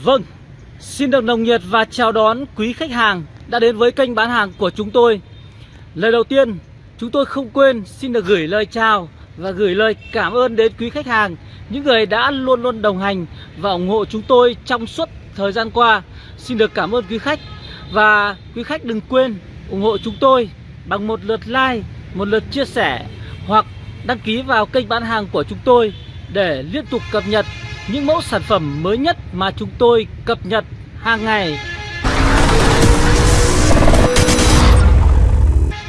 Vâng, xin được nồng nhiệt và chào đón quý khách hàng đã đến với kênh bán hàng của chúng tôi. Lời đầu tiên, chúng tôi không quên xin được gửi lời chào và gửi lời cảm ơn đến quý khách hàng, những người đã luôn luôn đồng hành và ủng hộ chúng tôi trong suốt thời gian qua. Xin được cảm ơn quý khách và quý khách đừng quên ủng hộ chúng tôi bằng một lượt like, một lượt chia sẻ hoặc đăng ký vào kênh bán hàng của chúng tôi để liên tục cập nhật những mẫu sản phẩm mới nhất mà chúng tôi cập nhật hàng ngày.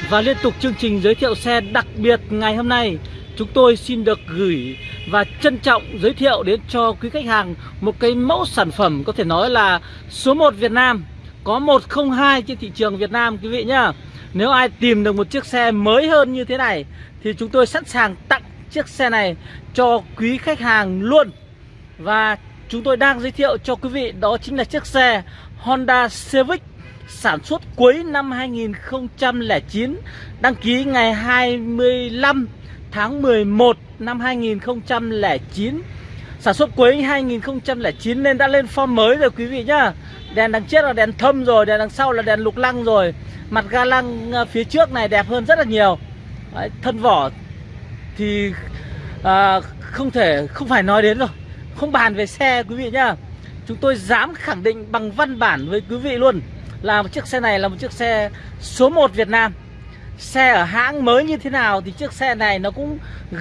Và liên tục chương trình giới thiệu xe đặc biệt ngày hôm nay, Chúng tôi xin được gửi và trân trọng giới thiệu đến cho quý khách hàng Một cái mẫu sản phẩm có thể nói là số 1 Việt Nam, Có 102 trên thị trường Việt Nam, quý vị nhá Nếu ai tìm được một chiếc xe mới hơn như thế này Thì chúng tôi sẵn sàng tặng chiếc xe này cho quý khách hàng luôn và chúng tôi đang giới thiệu cho quý vị đó chính là chiếc xe Honda Civic sản xuất cuối năm 2009 Đăng ký ngày 25 tháng 11 năm 2009 Sản xuất cuối 2009 nên đã lên form mới rồi quý vị nhá. Đèn đằng trước là đèn thâm rồi, đèn đằng sau là đèn lục lăng rồi. Mặt ga lăng ờ, phía trước này đẹp hơn rất là nhiều. Đấy, Thân vỏ thì à, không thể, không phải nói đến rồi không bàn về xe quý vị nhá. Chúng tôi dám khẳng định bằng văn bản với quý vị luôn Là một chiếc xe này là một chiếc xe số 1 Việt Nam. Xe ở hãng mới như thế nào thì chiếc xe này nó cũng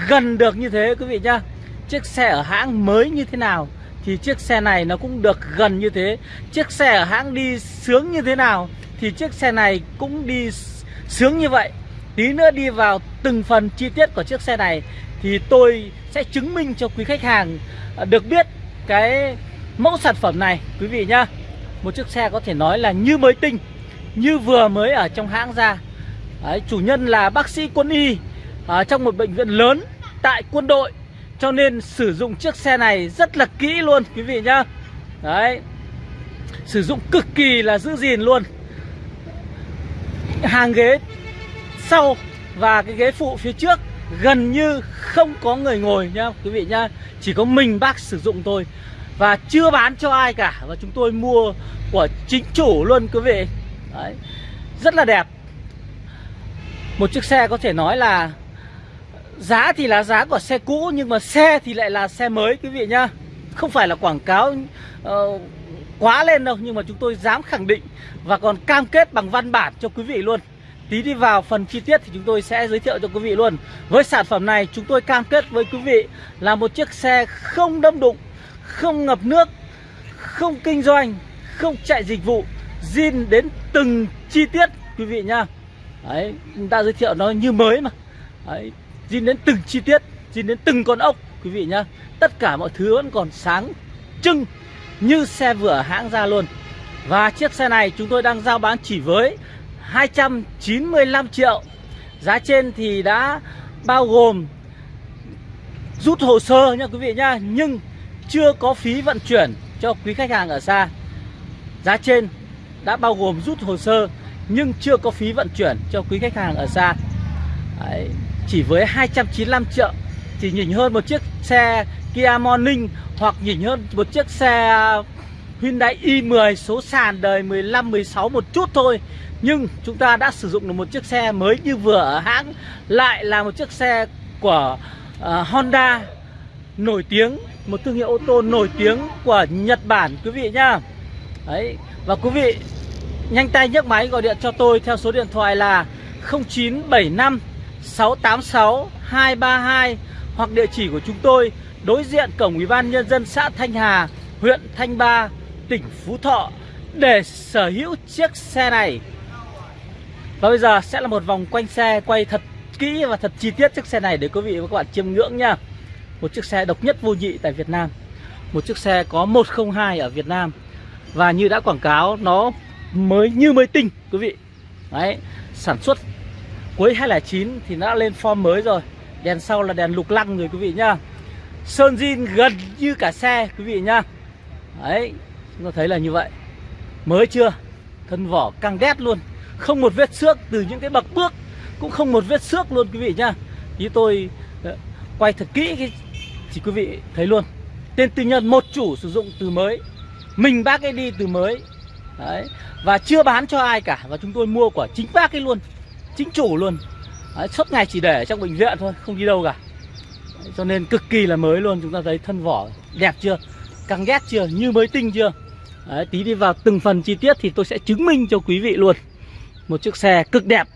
gần được như thế quý vị nhá. Chiếc xe ở hãng mới như thế nào thì chiếc xe này nó cũng được gần như thế. Chiếc xe ở hãng đi sướng như thế nào thì chiếc xe này cũng đi sướng như vậy. Tí nữa đi vào từng phần chi tiết của chiếc xe này thì tôi sẽ chứng minh cho quý khách hàng à, được biết cái mẫu sản phẩm này quý vị nhá. Một chiếc xe có thể nói là như mới tinh Như vừa mới ở trong hãng ra. Đấy, chủ nhân là bác sĩ quân y ở trong một bệnh viện lớn tại quân đội cho nên sử dụng chiếc xe này rất là kỹ luôn quý vị nhá. Đấy sử dụng cực kỳ là giữ gìn luôn. Hàng ghế sau và cái ghế phụ phía trước gần như không có người ngồi nhá quý vị nhá chỉ có mình bác sử dụng thôi. Và chưa bán cho ai cả. Và chúng tôi mua của chính chủ luôn quý vị. Đấy. Rất là đẹp. Một chiếc xe có thể nói là Giá thì là giá của xe cũ Nhưng mà xe thì lại là xe mới quý vị nhá Không phải là quảng cáo uh, quá lên đâu Nhưng mà chúng tôi dám khẳng định Và còn cam kết bằng văn bản cho quý vị luôn. Tí đi vào phần chi tiết thì chúng tôi sẽ giới thiệu cho quý vị luôn. Với sản phẩm này chúng tôi cam kết với quý vị Là một chiếc xe không đâm đụng Không ngập nước Không kinh doanh Không chạy dịch vụ zin đến từng chi tiết quý vị nhá. Đấy, chúng ta giới thiệu nó như mới mà. Đấy, zin đến từng chi tiết zin đến từng con ốc quý vị nhá. Tất cả mọi thứ vẫn còn sáng trưng Như xe vừa hãng ra luôn. Và chiếc xe này chúng tôi đang giao bán chỉ với 295 triệu. Giá trên thì đã bao gồm Rút hồ sơ nha quý vị nha Nhưng chưa có phí vận chuyển cho quý khách hàng ở xa. Giá trên đã bao gồm rút hồ sơ nhưng chưa có phí vận chuyển cho quý khách hàng ở xa. Đấy, chỉ với 295 triệu thì nhỉnh hơn một chiếc xe Kia Morning hoặc nhỉnh hơn một chiếc xe Hyundai i10 số sàn đời 15 16 một chút thôi nhưng chúng ta đã sử dụng được một chiếc xe mới như vừa ở hãng lại là một chiếc xe của uh, Honda nổi tiếng một thương hiệu ô tô nổi tiếng của Nhật Bản quý vị nhá đấy và quý vị Nhanh tay nhấc máy gọi điện cho tôi theo số điện thoại là 0975 686 232 hoặc địa chỉ của chúng tôi đối diện cổng Ủy ban nhân dân xã Thanh Hà, huyện Thanh Ba, tỉnh Phú Thọ để sở hữu chiếc xe này. Và bây giờ sẽ là một vòng quanh xe quay thật kỹ và thật chi tiết chiếc xe này để quý vị và các bạn chiêm ngưỡng nha. Một chiếc xe độc nhất vô nhị tại Việt Nam. Một chiếc xe có 102 ở Việt Nam. Và như đã quảng cáo nó mới như mới tinh quý vị Đấy, sản xuất cuối 2009 thì nó đã lên form mới rồi Đèn sau là đèn lục lăng rồi quý vị nhá Sơn zin gần như cả xe quý vị nhá Đấy, chúng ta thấy là như vậy Mới chưa? Thân vỏ căng đét luôn không một vết xước từ những cái bậc bước Cũng không một vết xước luôn quý vị nhá. Như tôi ờ, quay thật kỹ cái, Thì quý vị thấy luôn. Tên tư nhân một chủ sử dụng từ mới. Mình bác ấy đi từ mới. Đấy. Và chưa bán cho ai cả. Và chúng tôi mua của chính bác ấy luôn. Chính chủ luôn. Đấy, Suốt ngày chỉ để ở trong bệnh viện thôi Không đi đâu cả. Đấy, Cho nên cực kỳ là mới luôn. Chúng ta thấy thân vỏ đẹp chưa? Căng ghét chưa? Như mới tinh chưa? Đấy, Tí đi vào từng phần chi tiết Thì tôi sẽ chứng minh cho quý vị luôn. Một chiếc xe cực đẹp.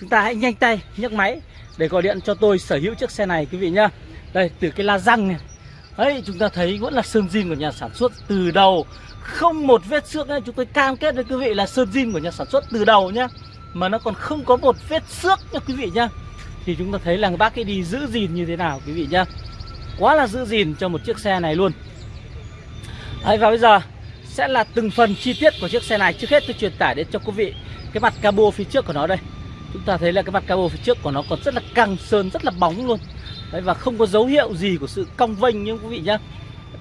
Chúng ta hãy nhanh tay nhấc máy Để gọi điện cho tôi sở hữu chiếc xe này, quý vị nhá. Đây, từ cái la răng này. Đấy chúng ta thấy vẫn là sơn zin của nhà sản xuất từ đầu. Không một vết xước ấy. Chúng tôi cam kết với quý vị là sơn zin của nhà sản xuất từ đầu nhá. Mà nó còn không có một vết xước nha quý vị nhá. Thì chúng ta thấy là bác ấy đi giữ gìn như thế nào, quý vị nhá. Quá là giữ gìn cho một chiếc xe này luôn. Đấy và bây giờ sẽ là từng phần chi tiết của chiếc xe này. Trước hết tôi truyền tải đến cho quý vị cái mặt cabo phía trước của nó đây. Chúng ta thấy là cái mặt cabo phía trước của nó còn rất là căng sơn rất là bóng luôn. Đấy, và không có dấu hiệu gì của sự cong vênh nhưng quý vị nhá.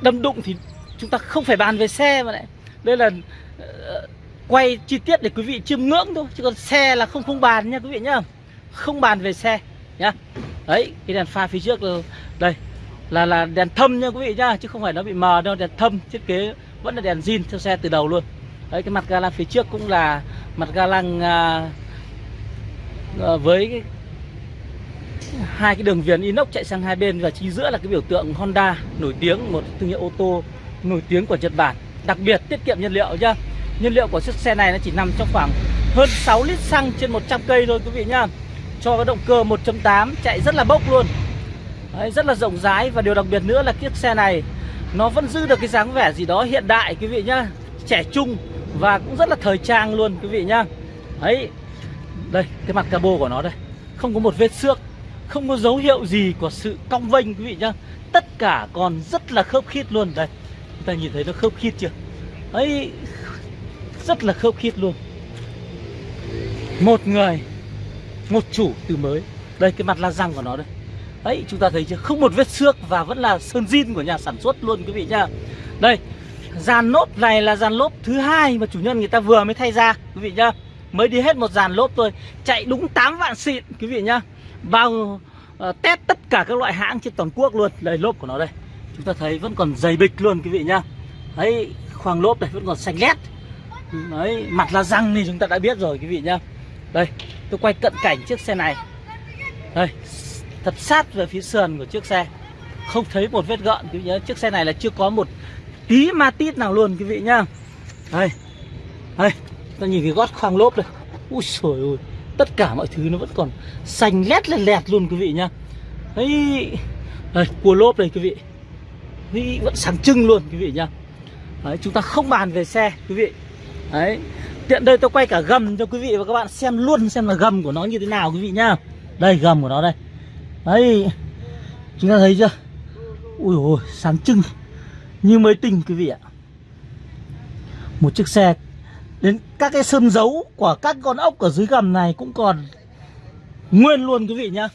Đâm đụng thì chúng ta không phải bàn về xe mà lại. Đây là uh, quay chi tiết để quý vị chiêm ngưỡng thôi chứ còn xe là không không bàn nha quý vị nhá. Không bàn về xe nhá. Đấy cái đèn pha phía trước là đây là là đèn thâm nha quý vị nhá chứ không phải nó bị mờ đâu đèn thâm thiết kế vẫn là đèn zin theo xe từ đầu luôn. Đấy cái mặt ga lăng phía trước cũng là mặt ga lăng à, à, với cái hai cái đường viền inox chạy sang hai bên và chính giữa là cái biểu tượng Honda nổi tiếng một thương hiệu ô tô nổi tiếng của Nhật Bản. Đặc biệt tiết kiệm nhiên liệu nhá. Nhiên liệu của chiếc xe này nó chỉ nằm trong khoảng hơn 6 lít xăng trên 100 cây thôi quý vị nhá. Cho cái động cơ 1.8 chạy rất là bốc luôn. Đấy, rất là rộng rãi và điều đặc biệt nữa là chiếc xe này nó vẫn giữ được cái dáng vẻ gì đó hiện đại quý vị nhá. Trẻ trung và cũng rất là thời trang luôn, quý vị nhá. Đấy, đây, cái mặt cabo của nó đây. Không có một vết xước, không có dấu hiệu gì của sự cong vênh, quý vị nhá. Tất cả còn rất là khớp khít luôn. Đây, chúng ta nhìn thấy nó khớp khít chưa? Ấy rất là khớp khít luôn. Một người, một chủ từ mới. Đây, cái mặt la răng của nó đây. Đấy, chúng ta thấy chưa? Không một vết xước và vẫn là sơn zin của nhà sản xuất luôn, quý vị nhá. Đây dàn lốp này là dàn lốp thứ hai mà chủ nhân người ta vừa mới thay ra quý vị nhá. Mới đi hết một dàn lốp thôi chạy đúng 8 vạn xịn quý vị nhá. Bao uh, test tất cả các loại hãng trên toàn quốc luôn. Đây lốp của nó đây. Chúng ta thấy vẫn còn dày bịch luôn quý vị nhá. Đấy khoang lốp này vẫn còn xanh lét. Đấy mặt là răng thì chúng ta đã biết rồi quý vị nhá. Đây tôi quay cận cảnh chiếc xe này. Đây thật sát về phía sườn của chiếc xe. Không thấy một vết gợn quý vị nhá. Chiếc xe này là chưa có một tí ma tít nào luôn quý vị nhá. Đây. Đây ta nhìn cái gót khoang lốp đây. Ui trời ơi tất cả mọi thứ nó vẫn còn xanh lét lẹt lẹt luôn quý vị nhá. Đấy. Đây cua lốp đây quý vị. Đấy, vẫn sáng trưng luôn quý vị nhá. Đấy, chúng ta không bàn về xe quý vị. Đấy. Tiện đây tôi quay cả gầm cho quý vị và các bạn xem luôn xem là gầm của nó như thế nào quý vị nhá. Đây gầm của nó đây. Đấy. Chúng ta thấy chưa? Ui ôi sáng trưng như mới tinh quý vị ạ. Một chiếc xe, đến các cái sơn dấu của các con ốc ở dưới gầm này cũng còn nguyên luôn quý vị nhá.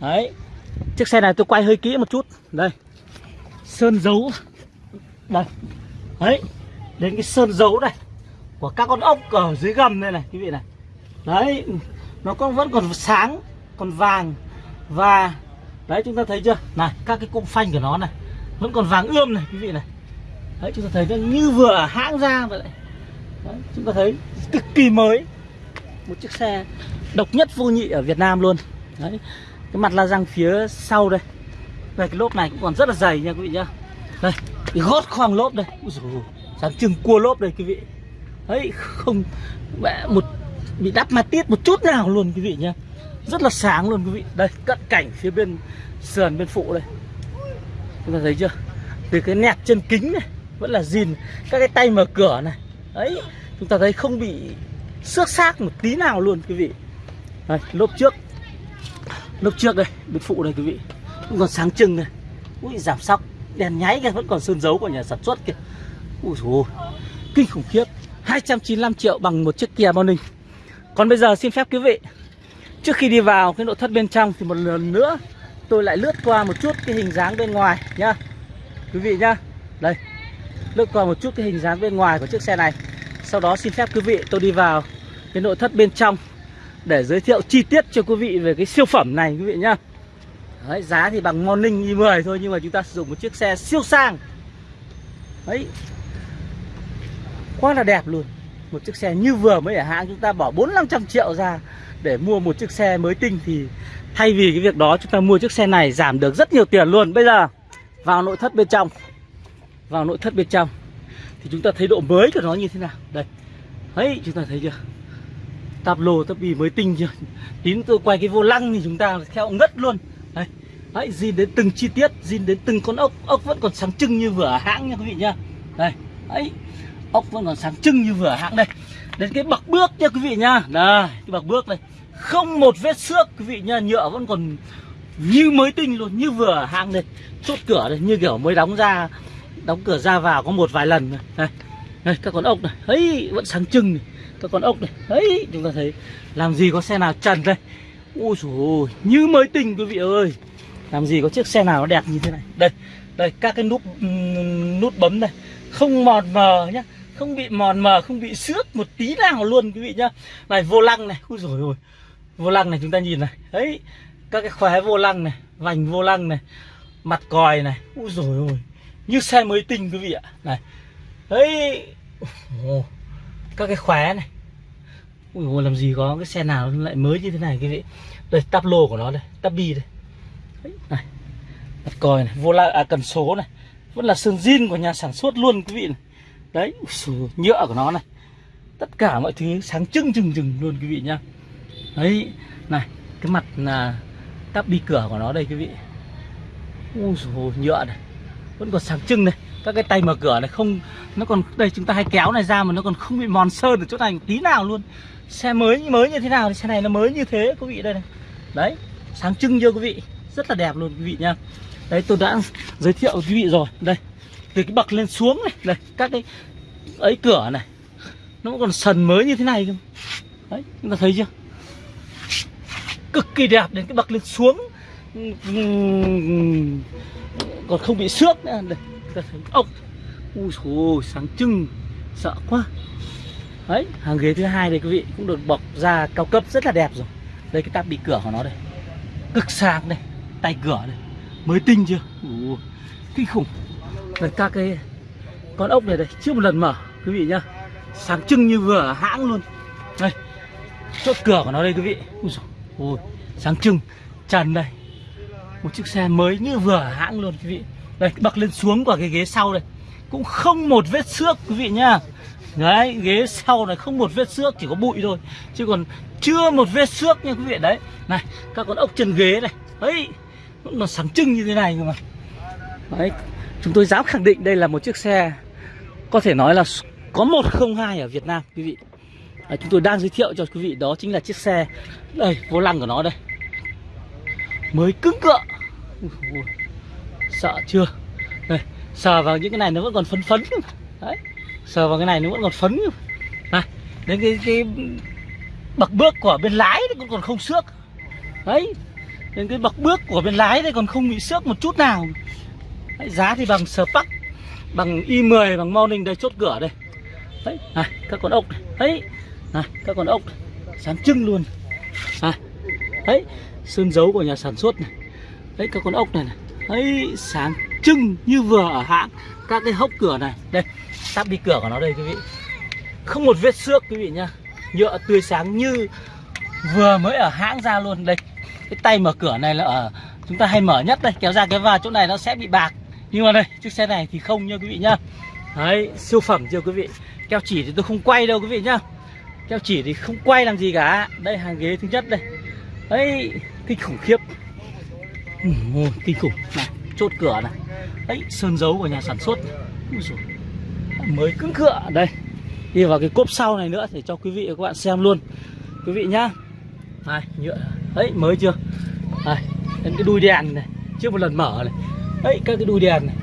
Đấy, chiếc xe này tôi quay hơi kỹ một chút. Đây, sơn dấu. Đây, đấy, đến cái sơn dấu này của các con ốc ở dưới gầm đây này quý vị này. Đấy, nó còn vẫn còn sáng, còn vàng, và, đấy, chúng ta thấy chưa? Này, các cái cụm phanh của nó này vẫn còn vàng ươm này, quý vị này. Đấy, chúng ta thấy nó như vừa hãng ra vậy đấy, chúng ta thấy cực kỳ mới. Một chiếc xe độc nhất vô nhị ở Việt Nam luôn. Đấy, cái mặt la răng phía sau đây. Về cái lốp này cũng còn rất là dày nha, quý vị nhá. Đây, cái gót khoang lốp đây. Sáng trưng cua lốp đây, quý vị. Đấy, không một, bị đắp ma tiết một chút nào luôn, quý vị nhá. Rất là sáng luôn, quý vị. Đây, cận cảnh phía bên sườn, bên phụ đây chúng ta thấy chưa? Từ cái nẹt chân kính này vẫn là zin các cái tay mở cửa này. Đấy chúng ta thấy không bị xước xác một tí nào luôn quý vị. Đây, lốp trước. Lốp trước đây bên phụ đây quý vị. Cũng còn sáng trưng này. Ui giảm sóc. Đèn nháy kìa vẫn còn sơn dấu của nhà sản xuất kìa. Ui dồi kinh khủng khiếp. 295 triệu bằng một chiếc Kia Morning. Còn bây giờ xin phép quý vị trước khi đi vào cái nội thất bên trong thì một lần nữa tôi lại lướt qua một chút cái hình dáng bên ngoài nhá. Quý vị nhá. Đây. Lướt qua một chút cái hình dáng bên ngoài của chiếc xe này. Sau đó xin phép quý vị tôi đi vào cái nội thất bên trong Để giới thiệu chi tiết cho quý vị về cái siêu phẩm này quý vị nhá. Đấy, giá thì bằng Morning i10 thôi nhưng mà chúng ta sử dụng một chiếc xe siêu sang. Đấy. Quá là đẹp luôn. Một chiếc xe như vừa mới ở hãng chúng ta bỏ bốn năm trăm triệu ra để mua một chiếc xe mới tinh thì thay vì cái việc đó chúng ta mua chiếc xe này giảm được rất nhiều tiền luôn. Bây giờ, vào nội thất bên trong. Vào nội thất bên trong. Thì chúng ta thấy độ mới của nó như thế nào? Đây. Ấy chúng ta thấy chưa? Tạp lồ tạp bì mới tinh chưa? Tín tôi quay cái vô lăng thì chúng ta theo ngất luôn. Đấy. Đấy, zin đến từng chi tiết, zin đến từng con ốc. Ốc vẫn còn sáng trưng như vừa hãng nha quý vị nhá. Đây. Ấy ốc vẫn còn sáng trưng như vừa hãng đây đến cái bậc bước nha quý vị nha, đây cái bậc bước này. Không một vết xước quý vị nha, nhựa vẫn còn như mới tinh luôn như vừa hàng đây. Chốt cửa đây như kiểu mới đóng ra đóng cửa ra vào có một vài lần này. Đây, đây các con ốc này. Ấy vẫn sáng trưng này. Các con ốc này. Ấy chúng ta thấy làm gì có xe nào trần đây? Ui dồi như mới tinh quý vị ơi. Làm gì có chiếc xe nào nó đẹp như thế này. Đây đây các cái nút nút bấm này không mòn mờ nhá không bị mòn mờ không bị xước một tí nào luôn quý vị nhá. Này vô lăng này. Ui rồi ôi vô lăng này chúng ta nhìn này. Đấy các cái khóe vô lăng này vành vô lăng này mặt còi này. Ui rồi ôi như xe mới tinh quý vị ạ. Này. Đấy. Các cái khóe này. Ui ôi làm gì có cái xe nào lại mới như thế này quý vị. Đây tắp lô của nó đây tắp bi đây. Đấy, này. Mặt còi này vô lăng à cần số này. Vẫn là sơn zin của nhà sản xuất luôn quý vị này đấy nhựa của nó này. Tất cả mọi thứ sáng trưng trừng trừng luôn quý vị nhá. Đấy này cái mặt là tắp bi cửa của nó đây quý vị. Ui dồi, nhựa này vẫn còn sáng trưng này. Các cái tay mở cửa này không nó còn đây chúng ta hay kéo này ra mà nó còn không bị mòn sơn ở chỗ này một tí nào luôn. Xe mới mới như thế nào thì xe này nó mới như thế quý vị đây này. Đấy sáng trưng chưa quý vị? Rất là đẹp luôn quý vị nhá. Đấy tôi đã giới thiệu quý vị rồi. Đây từ cái bậc lên xuống này đây các cái ấy cửa này nó còn sần mới như thế này cơ đấy chúng ta thấy chưa? Cực kỳ đẹp đến cái bậc lên xuống. Còn không bị xước nữa. Đây ta thấy ốc. Ui dồi sáng trưng sợ quá. Đấy hàng ghế thứ hai đây quý vị cũng được bọc da cao cấp rất là đẹp rồi. Đây cái tắp bị cửa của nó đây. Cực sáng đây tay cửa đây. Mới tinh chưa? Ủa, kinh khủng đây các cái con ốc này đây chưa một lần mở, quý vị nhá. Sáng trưng như vừa hãng luôn. Đây, chốt cửa của nó đây, quý vị. Ui dồi ôi, sáng trưng trần đây một chiếc xe mới như vừa hãng luôn, quý vị. Đây bậc lên xuống của cái ghế sau đây. Cũng không một vết xước, quý vị nhá. Đấy, ghế sau này không một vết xước, chỉ có bụi thôi. Chứ còn chưa một vết xước nha, quý vị. Đấy, này, các con ốc chân ghế này. Ấy nó sáng trưng như thế này cơ mà. Đấy chúng tôi dám khẳng định đây là một chiếc xe có thể nói là có 102 ở Việt Nam quý vị. À, chúng tôi đang giới thiệu cho quý vị đó chính là chiếc xe đây vô lăng của nó đây. Mới cứng cựa. Sợ chưa? Đây sờ vào những cái này nó vẫn còn phấn phấn. Đấy sờ vào cái này nó vẫn còn phấn. Này đến cái cái bậc bước của bên lái cũng còn không xước. Đấy đến cái bậc bước của bên lái đây còn không bị xước một chút nào đấy, giá thì bằng Spark bằng y 10 bằng morning đây chốt cửa đây. Đấy này các con ốc này. Đấy này các con ốc này. sáng trưng luôn. À, đấy sơn dấu của nhà sản xuất này. Đấy các con ốc này này. Đấy sáng trưng như vừa ở hãng. Các cái hốc cửa này. Đây tắp đi cửa của nó đây quý vị. Không một vết xước quý vị nhá. Nhựa tươi sáng như vừa mới ở hãng ra luôn. Đây cái tay mở cửa này là ở chúng ta hay mở nhất đây. Kéo ra cái vào chỗ này nó sẽ bị bạc nhưng mà đây chiếc xe này thì không nha quý vị nhá. Đấy siêu phẩm chưa quý vị? Keo chỉ thì tôi không quay đâu quý vị nhá. Keo chỉ thì không quay làm gì cả. Đây hàng ghế thứ nhất đây. Đấy kinh khủng khiếp. Ừ, kinh khủng. Này chốt cửa này. Đấy sơn dấu của nhà sản xuất. Mới cứng cựa đây đi vào cái cốp sau này nữa để cho quý vị và các bạn xem luôn. Quý vị nhá. Này nhựa. Đấy mới chưa? Đây đến cái đuôi đèn này. Chưa một lần mở này đấy các cái đuôi đèn này.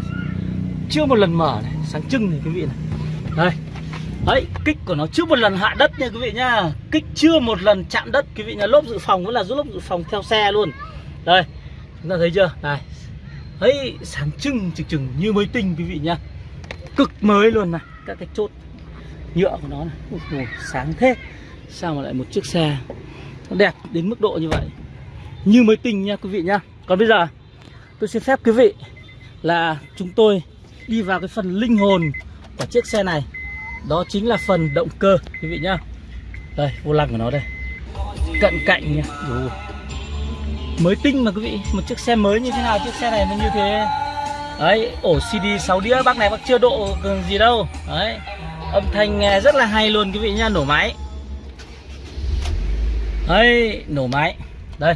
Chưa một lần mở này sáng trưng này quý vị này. Đây. Đấy kích của nó chưa một lần hạ đất nha quý vị nhá kích chưa một lần chạm đất quý vị nhà lốp dự phòng vẫn là lốp dự phòng theo xe luôn. Đây chúng ta thấy chưa? Này. Ấy sáng trưng trực chừng như mới tinh quý vị nhá cực mới luôn này. Các cái chốt nhựa của nó này. Ui, sáng thế. Sao mà lại một chiếc xe? Nó đẹp đến mức độ như vậy. Như mới tinh nha quý vị nhá còn bây giờ? Tôi xin phép quý vị là chúng tôi đi vào cái phần linh hồn của chiếc xe này. Đó chính là phần động cơ, quý vị nhá. Đây, vô lăng của nó đây. Cận cạnh nha Mới tinh mà, quý vị. Một chiếc xe mới như thế nào? Chiếc xe này nó như thế. Đấy, ổ CD 6 đĩa. Bác này bác chưa độ gì đâu. Đấy. Âm thanh nghe rất là hay luôn, quý vị nhá. Nổ máy. Đấy, nổ máy. Đây.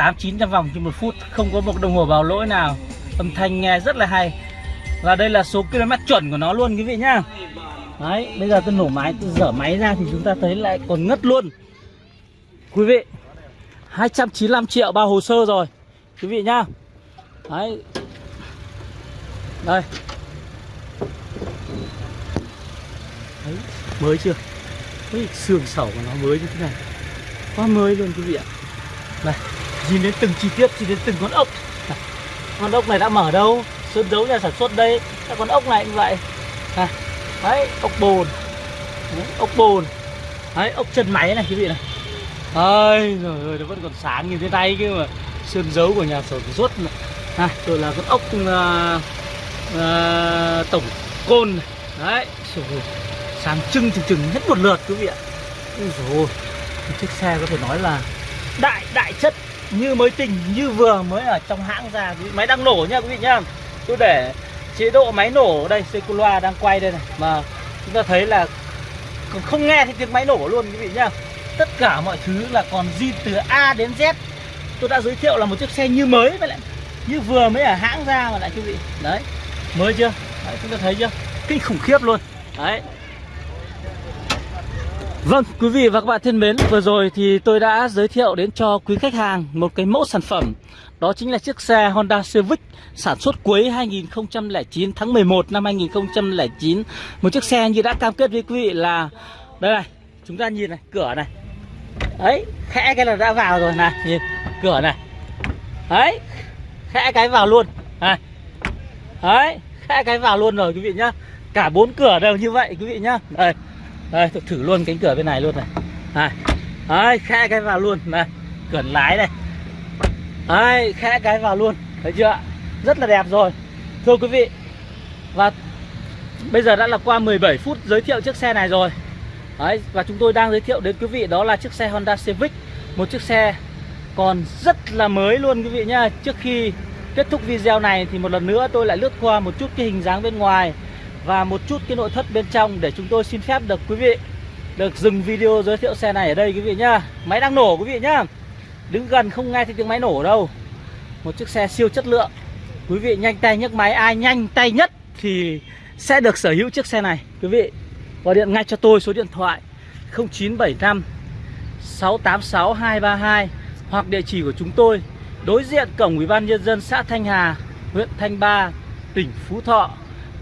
8 900 vòng trên một phút Không có một đồng hồ báo lỗi nào. Âm thanh nghe rất là hay. Và đây là số km chuẩn của nó luôn quý vị nhá. Đấy bây giờ tôi nổ máy Tôi dở máy ra thì chúng ta thấy lại còn ngất luôn. Quý vị 295 triệu bao hồ sơ rồi Quý vị nhá. Đấy. Đây. Đấy, mới chưa? Đấy, xương sẩu của nó mới như thế này. Quá mới luôn quý vị ạ. Đây. Nhìn đến từng chi tiết, nhìn đến từng con ốc. Con ốc này đã mở đâu? Sơn dấu nhà sản xuất đây. Các con ốc này cũng vậy. À, Đấy, ốc bồn. Đấy, Ốc bồn. Đấy, ốc chân máy này quý vị này. Ôi rồi ơi, nó vẫn còn sáng như thế này kia mà. Sơn dấu của nhà sản xuất này. À, rồi là con ốc uh, uh, tổng côn này. Đấy, rồi, sáng trưng chừng chừng hết một lượt quý vị ạ. Ôi chiếc xe có thể nói là đại đại chất như mới tinh như vừa mới ở trong hãng ra. Máy đang nổ nha quý vị nhá. Tôi để chế độ máy nổ đây Seculoa đang quay đây này mà chúng ta thấy là không nghe thấy tiếng máy nổ luôn quý vị nhá. Tất cả mọi thứ là còn zin từ A đến Z. Tôi đã giới thiệu là một chiếc xe như mới vậy lại như vừa mới ở hãng ra mà lại quý vị. Đấy mới chưa? Đấy, chúng ta thấy chưa? Kinh khủng khiếp luôn. Đấy. Vâng, quý vị và các bạn thân mến, vừa rồi thì tôi đã giới thiệu đến cho quý khách hàng một cái mẫu sản phẩm. Đó chính là chiếc xe Honda Civic sản xuất cuối 2009 tháng 11 năm 2009 Một chiếc xe như đã cam kết với quý vị là Đây này, chúng ta nhìn này, cửa này. Đấy, khẽ cái là đã vào rồi này, nhìn, cửa này. Đấy, khẽ cái vào luôn này. Đấy, khẽ cái vào luôn rồi quý vị nhá. Cả bốn cửa đều như vậy quý vị nhá. Đây đây, tôi thử luôn cánh cửa bên này luôn này. Này, đấy, khẽ cái vào luôn. Này, cửa lái này. Đấy, khẽ cái vào luôn. Thấy chưa rất là đẹp rồi. Thưa quý vị, và bây giờ đã là qua 17 phút giới thiệu chiếc xe này rồi. Đấy, và chúng tôi đang giới thiệu đến quý vị đó là chiếc xe Honda Civic. Một chiếc xe còn rất là mới luôn quý vị nhá. Trước khi kết thúc video này thì một lần nữa tôi lại lướt qua một chút cái hình dáng bên ngoài và một chút cái nội thất bên trong để chúng tôi xin phép được quý vị được dừng video giới thiệu xe này ở đây quý vị nhá. Máy đang nổ quý vị nhá. Đứng gần không nghe thấy tiếng máy nổ đâu. Một chiếc xe siêu chất lượng. Quý vị nhanh tay nhấc máy. Ai nhanh tay nhất thì sẽ được sở hữu chiếc xe này. Quý vị, gọi điện ngay cho tôi số điện thoại 0975 686 232 hoặc địa chỉ của chúng tôi, đối diện cổng ủy ban nhân dân xã Thanh Hà, huyện Thanh Ba, tỉnh Phú Thọ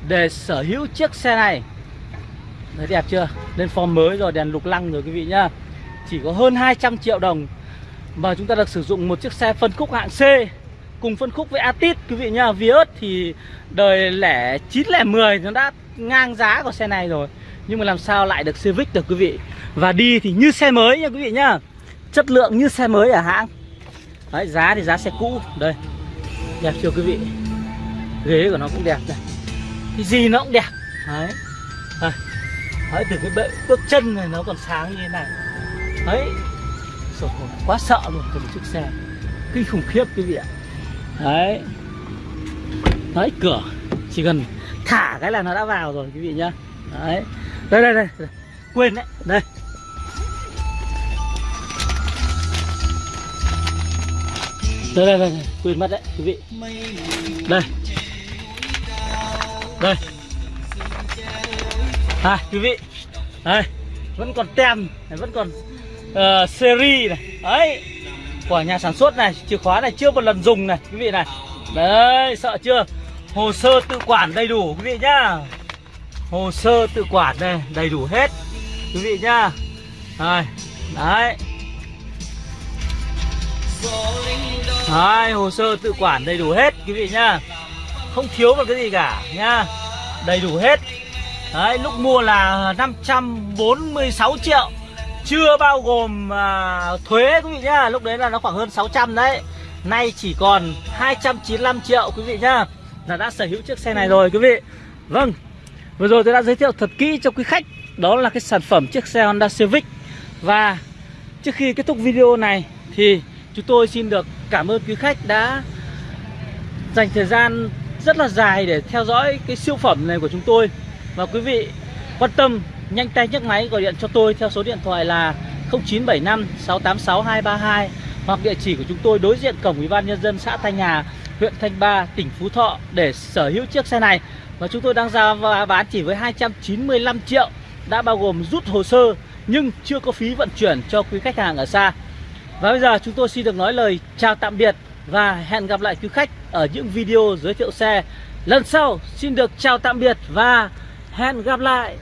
để sở hữu chiếc xe này. Đấy đẹp chưa? Lên form mới rồi, đèn lục lăng rồi quý vị nhá. Chỉ có hơn 200 triệu đồng mà chúng ta được sử dụng một chiếc xe phân khúc hạng C Cùng phân khúc với Atit quý vị nhá. Vios thì đời lẻ 9 lẻ 10 Nó đã ngang giá của xe này rồi. Nhưng mà làm sao lại được Civic được quý vị? Và đi thì như xe mới nha quý vị nhá. Chất lượng như xe mới ở hãng. Đấy, giá thì giá xe cũ. Đây, Đẹp chưa quý vị? Ghế của nó cũng đẹp này cái gì nó cũng đẹp. Đấy. Đấy, đấy từ cái bệ bước chân này nó còn sáng như thế này. Đấy. Rồi quá sợ luôn từ chiếc xe. Kinh khủng khiếp cái gì ạ. Đấy. Đấy cửa. Chỉ cần thả cái là nó đã vào rồi quý vị nhá. Đấy. Đây đây đây, đây. quên đấy. Đây đây đây đây. Quên mất đấy quý vị. Đây đây. À, quý vị. Đây vẫn còn tem này vẫn còn uh, series này. Ấy, của nhà sản xuất này chìa khóa này chưa một lần dùng này quý vị này. Đấy sợ chưa? Hồ sơ tự quản đầy đủ quý vị nhá. Hồ sơ tự quản đây đầy đủ hết quý vị nhá. Đây đấy. Đấy hồ sơ tự quản đầy đủ hết quý vị nhá không thiếu một cái gì cả nhá đầy đủ hết. Đấy lúc mua là 546 triệu. Chưa bao gồm à, thuế quý vị nhá. Lúc đấy là nó khoảng hơn 600 đấy. Nay chỉ còn 295 triệu quý vị nhá. Là đã sở hữu chiếc xe này rồi quý vị. Vâng Vừa rồi tôi đã giới thiệu thật kỹ cho quý khách. Đó là cái sản phẩm chiếc xe Honda Civic. Và trước khi kết thúc video này Thì chúng tôi xin được cảm ơn quý khách đã Dành thời gian rất là dài để theo dõi cái siêu phẩm này của chúng tôi Và quý vị quan tâm nhanh tay nhấc máy gọi điện cho tôi theo số điện thoại là 0975 686 232 hoặc địa chỉ của chúng tôi đối diện cổng Ủy ban nhân dân xã Thanh Hà, huyện Thanh Ba, tỉnh Phú Thọ để sở hữu chiếc xe này. Và chúng tôi đang ra và bán chỉ với 295 triệu đã bao gồm rút hồ sơ nhưng chưa có phí vận chuyển cho quý khách hàng ở xa. Và bây giờ chúng tôi xin được nói lời chào tạm biệt và hẹn gặp lại quý khách ở những video giới thiệu xe lần sau. Xin được chào tạm biệt và hẹn gặp lại.